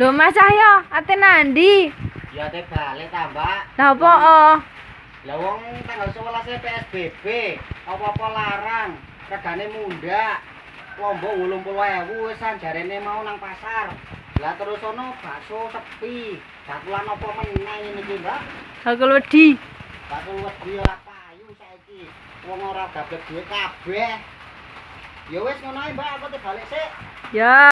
Lho mas cahyo ate nandi? Ya ate balik tambah lah apa oh? Lah wong tanggal sebelas e psbb apa apa larang regane mundak. lombok 80.000 wis sanjarene mau nang pasar. Lah terus ono bakso sepi. Bakulan apa meneh iki, Mbak? bakul wedi. Bakul wedi ora payu saiki. Wong ora gabek duwe kabeh. Ya wis ngono ae, mbak aku te balik sik. Ya.